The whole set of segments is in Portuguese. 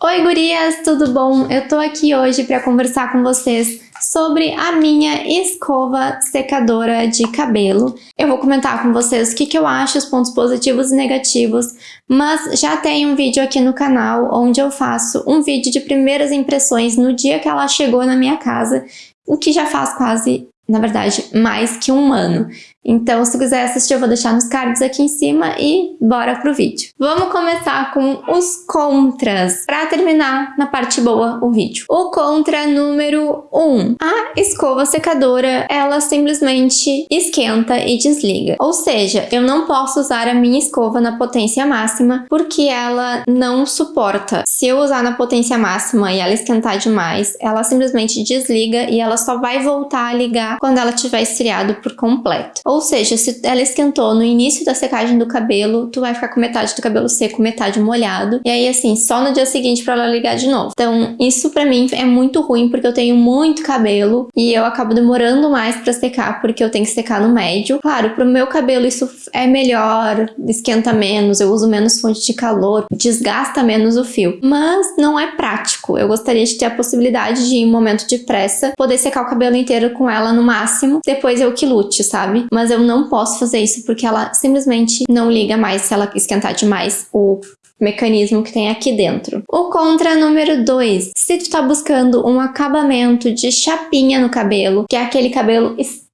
Oi gurias, tudo bom? Eu tô aqui hoje para conversar com vocês sobre a minha escova secadora de cabelo. Eu vou comentar com vocês o que, que eu acho, os pontos positivos e negativos, mas já tem um vídeo aqui no canal onde eu faço um vídeo de primeiras impressões no dia que ela chegou na minha casa, o que já faz quase na verdade, mais que um ano. Então, se quiser assistir, eu vou deixar nos cards aqui em cima e bora pro vídeo. Vamos começar com os contras, para terminar na parte boa o vídeo. O contra número 1. Um, a escova secadora, ela simplesmente esquenta e desliga. Ou seja, eu não posso usar a minha escova na potência máxima porque ela não suporta. Se eu usar na potência máxima e ela esquentar demais, ela simplesmente desliga e ela só vai voltar a ligar quando ela tiver esfriado por completo. Ou seja, se ela esquentou no início da secagem do cabelo, tu vai ficar com metade do cabelo seco, metade molhado. E aí, assim, só no dia seguinte pra ela ligar de novo. Então, isso pra mim é muito ruim, porque eu tenho muito cabelo e eu acabo demorando mais pra secar, porque eu tenho que secar no médio. Claro, pro meu cabelo isso é melhor, esquenta menos, eu uso menos fonte de calor, desgasta menos o fio. Mas não é prático. Eu gostaria de ter a possibilidade de, em momento de pressa, poder secar o cabelo inteiro com ela no máximo, depois eu que lute, sabe? Mas eu não posso fazer isso porque ela simplesmente não liga mais se ela esquentar demais o mecanismo que tem aqui dentro. O contra número 2. Se tu tá buscando um acabamento de chapinha no cabelo, que é aquele cabelo extremamente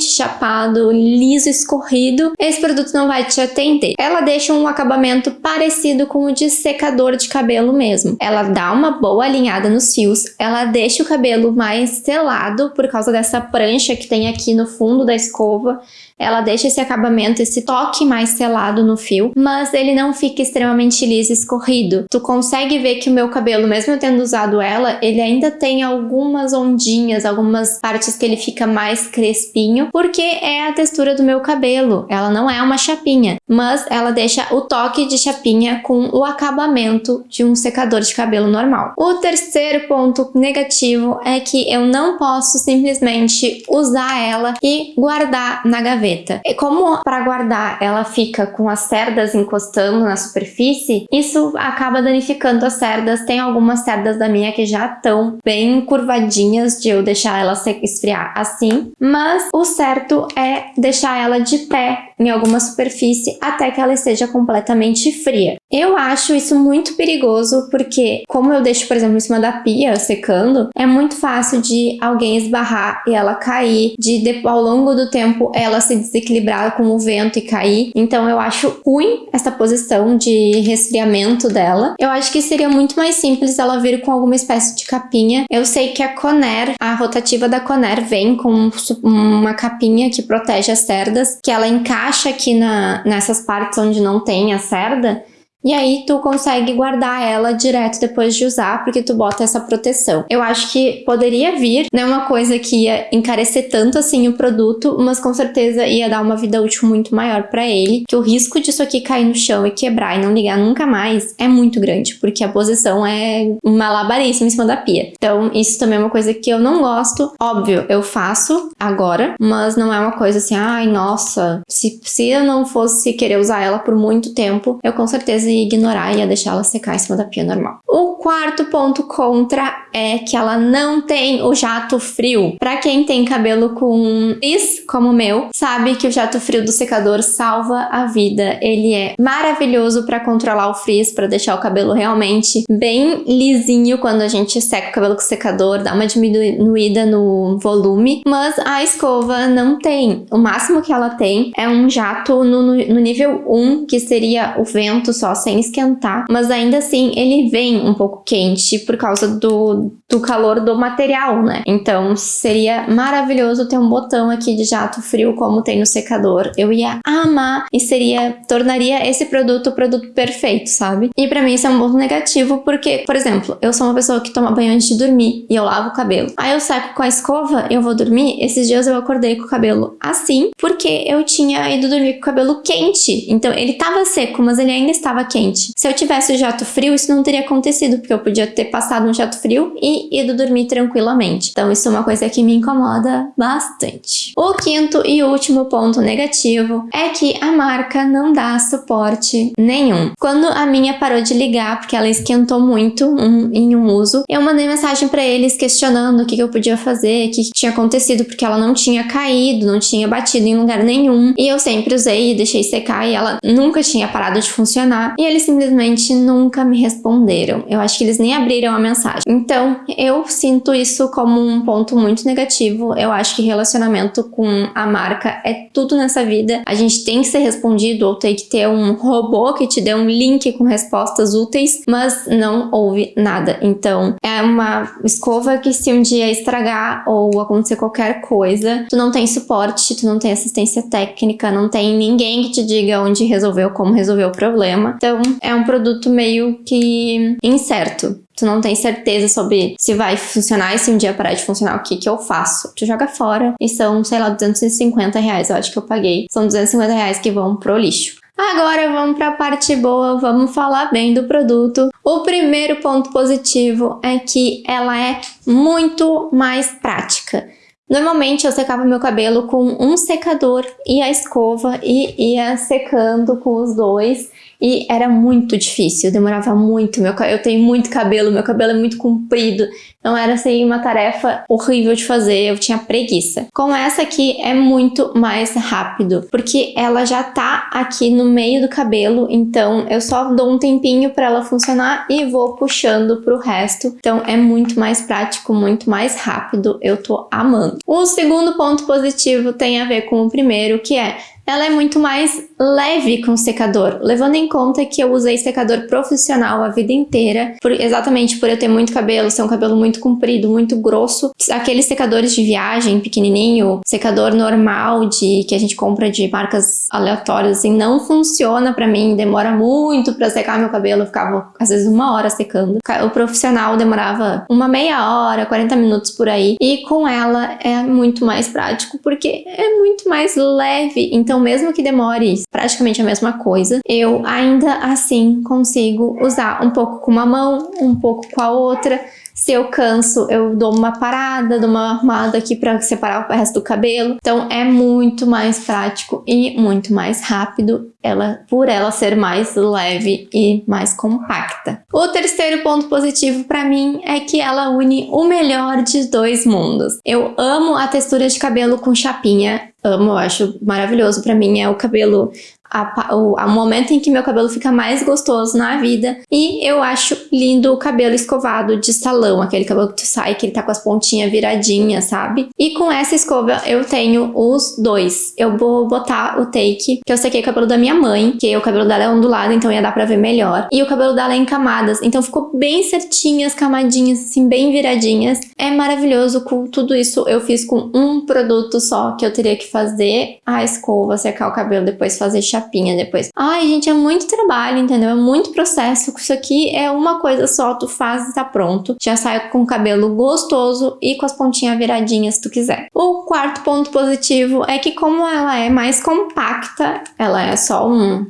chapado, liso, escorrido, esse produto não vai te atender. Ela deixa um acabamento parecido com o de secador de cabelo mesmo. Ela dá uma boa alinhada nos fios, ela deixa o cabelo mais selado por causa dessa prancha que tem aqui no fundo da escova, ela deixa esse acabamento, esse toque mais selado no fio, mas ele não fica extremamente liso e escorrido. Tu consegue ver que o meu cabelo, mesmo eu tendo usado ela, ele ainda tem algumas ondinhas, algumas partes que ele fica mais crespinho, porque é a textura do meu cabelo. Ela não é uma chapinha, mas ela deixa o toque de chapinha com o acabamento de um secador de cabelo normal. O terceiro ponto negativo é que eu não posso simplesmente usar ela e guardar na gaveta. E como para guardar ela fica com as cerdas encostando na superfície, isso acaba danificando as cerdas. Tem algumas cerdas da minha que já estão bem curvadinhas de eu deixar ela esfriar assim, mas o certo é deixar ela de pé em alguma superfície até que ela esteja completamente fria. Eu acho isso muito perigoso porque, como eu deixo, por exemplo, em cima da pia secando, é muito fácil de alguém esbarrar e ela cair, de, ao longo do tempo ela se desequilibrar com o vento e cair. Então eu acho ruim essa posição de resfriamento dela. Eu acho que seria muito mais simples ela vir com alguma espécie de capinha. Eu sei que a Conair, a rotativa da Conair vem com uma capinha que protege as cerdas, que ela encaixa aqui na, nessas partes onde não tem a cerda, e aí tu consegue guardar ela direto depois de usar, porque tu bota essa proteção. Eu acho que poderia vir, não é uma coisa que ia encarecer tanto assim o produto, mas com certeza ia dar uma vida útil muito maior para ele, que o risco disso aqui cair no chão e quebrar e não ligar nunca mais é muito grande, porque a posição é uma labaríssima em cima da pia. Então isso também é uma coisa que eu não gosto. Óbvio, eu faço agora, mas não é uma coisa assim, ai nossa, se, se eu não fosse querer usar ela por muito tempo, eu com certeza e ia deixar ela secar em cima da pia normal. O quarto ponto contra é que ela não tem o jato frio. Para quem tem cabelo com frizz, como o meu, sabe que o jato frio do secador salva a vida. Ele é maravilhoso para controlar o frizz, para deixar o cabelo realmente bem lisinho quando a gente seca o cabelo com o secador, dá uma diminuída no volume, mas a escova não tem. O máximo que ela tem é um jato no, no nível 1, que seria o vento só sem esquentar, mas ainda assim ele vem um pouco quente por causa do, do calor do material, né? Então seria maravilhoso ter um botão aqui de jato frio como tem no secador. Eu ia amar e seria, tornaria esse produto o produto perfeito, sabe? E pra mim isso é um ponto negativo porque, por exemplo, eu sou uma pessoa que toma banho antes de dormir e eu lavo o cabelo. Aí eu seco com a escova, eu vou dormir, esses dias eu acordei com o cabelo assim porque eu tinha ido dormir com o cabelo quente. Então ele tava seco, mas ele ainda estava quente. Se eu tivesse o jato frio, isso não teria acontecido, porque eu podia ter passado um jato frio e ido dormir tranquilamente. Então isso é uma coisa que me incomoda bastante. O quinto e último ponto negativo é que a marca não dá suporte nenhum. Quando a minha parou de ligar, porque ela esquentou muito um, em um uso, eu mandei mensagem para eles questionando o que, que eu podia fazer, o que, que tinha acontecido, porque ela não tinha caído, não tinha batido em lugar nenhum. E eu sempre usei e deixei secar e ela nunca tinha parado de funcionar. E eles simplesmente nunca me responderam. Eu acho que eles nem abriram a mensagem. Então, eu sinto isso como um ponto muito negativo. Eu acho que relacionamento com a marca é tudo nessa vida. A gente tem que ser respondido ou tem que ter um robô que te dê um link com respostas úteis, mas não houve nada. Então, é uma escova que se um dia estragar ou acontecer qualquer coisa, tu não tem suporte, tu não tem assistência técnica, não tem ninguém que te diga onde resolveu, como resolveu o problema. Então, é um produto meio que incerto. Tu não tem certeza sobre se vai funcionar e se um dia parar de funcionar, o que que eu faço? Tu joga fora e são, sei lá, 250 reais, eu acho que eu paguei. São 250 reais que vão pro lixo. Agora vamos para a parte boa, vamos falar bem do produto. O primeiro ponto positivo é que ela é muito mais prática. Normalmente eu secava meu cabelo com um secador e a escova e ia secando com os dois e era muito difícil, demorava muito, meu, eu tenho muito cabelo, meu cabelo é muito comprido, então era assim uma tarefa horrível de fazer, eu tinha preguiça. Com essa aqui é muito mais rápido, porque ela já tá aqui no meio do cabelo, então eu só dou um tempinho para ela funcionar e vou puxando pro resto, então é muito mais prático, muito mais rápido, eu tô amando. O segundo ponto positivo tem a ver com o primeiro, que é ela é muito mais leve com o secador, levando em conta que eu usei secador profissional a vida inteira, por, exatamente por eu ter muito cabelo, ser um cabelo muito comprido, muito grosso. Aqueles secadores de viagem pequenininho, secador normal de que a gente compra de marcas aleatórias, assim, não funciona pra mim, demora muito pra secar meu cabelo, eu ficava às vezes uma hora secando. O profissional demorava uma meia hora, 40 minutos por aí, e com ela é muito mais prático, porque é muito mais leve, então então, mesmo que demore praticamente a mesma coisa, eu ainda assim consigo usar um pouco com uma mão, um pouco com a outra, se eu canso, eu dou uma parada, dou uma arrumada aqui para separar o resto do cabelo. Então é muito mais prático e muito mais rápido, ela, por ela ser mais leve e mais compacta. O terceiro ponto positivo para mim é que ela une o melhor de dois mundos. Eu amo a textura de cabelo com chapinha, amo, eu acho maravilhoso. Para mim é o cabelo a, o, a momento em que meu cabelo fica mais gostoso na vida. E eu acho lindo o cabelo escovado de salão, aquele cabelo que tu sai, que ele tá com as pontinhas viradinhas, sabe? E com essa escova eu tenho os dois. Eu vou botar o take, que eu sequei o cabelo da minha mãe, que o cabelo dela é ondulado, então ia dar pra ver melhor. E o cabelo dela é em camadas, então ficou bem certinho as camadinhas, assim, bem viradinhas. É maravilhoso, com tudo isso eu fiz com um produto só, que eu teria que fazer a escova, secar o cabelo, depois fazer chapinha depois. Ai, gente, é muito trabalho, entendeu? É muito processo. Isso aqui é uma coisa só, tu faz e tá pronto. Já sai com o cabelo gostoso e com as pontinhas viradinhas se tu quiser. O quarto ponto positivo é que como ela é mais compacta, ela é só um,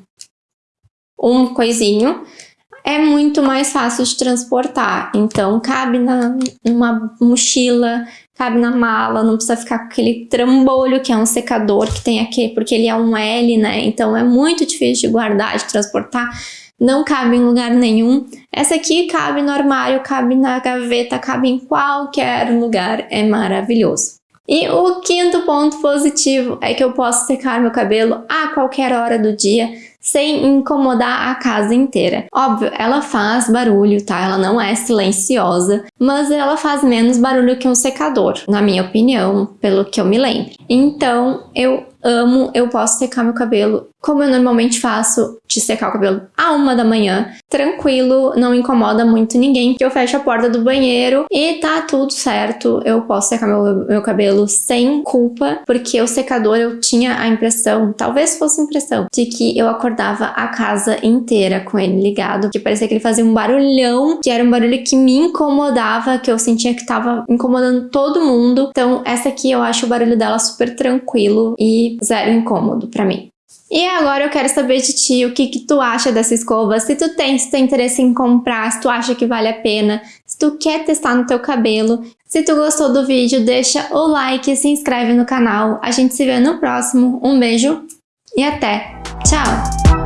um coisinho, é muito mais fácil de transportar. Então, cabe na, numa mochila, cabe na mala, não precisa ficar com aquele trambolho que é um secador que tem aqui, porque ele é um L, né? Então é muito difícil de guardar, de transportar. Não cabe em lugar nenhum. Essa aqui cabe no armário, cabe na gaveta, cabe em qualquer lugar. É maravilhoso. E o quinto ponto positivo é que eu posso secar meu cabelo a qualquer hora do dia sem incomodar a casa inteira. Óbvio, ela faz barulho, tá? Ela não é silenciosa, mas ela faz menos barulho que um secador, na minha opinião, pelo que eu me lembro. Então, eu amo, eu posso secar meu cabelo como eu normalmente faço, de secar o cabelo a uma da manhã, tranquilo, não incomoda muito ninguém, que eu fecho a porta do banheiro e tá tudo certo, eu posso secar meu, meu cabelo sem culpa, porque o secador eu tinha a impressão, talvez fosse impressão, de que eu acordava a casa inteira com ele ligado, que parecia que ele fazia um barulhão, que era um barulho que me incomodava, que eu sentia que tava incomodando todo mundo, então essa aqui eu acho o barulho dela super tranquilo e zero incômodo pra mim. E agora eu quero saber de ti o que, que tu acha dessa escova, se tu tem, se tem interesse em comprar, se tu acha que vale a pena, se tu quer testar no teu cabelo. Se tu gostou do vídeo, deixa o like e se inscreve no canal. A gente se vê no próximo. Um beijo e até! Tchau!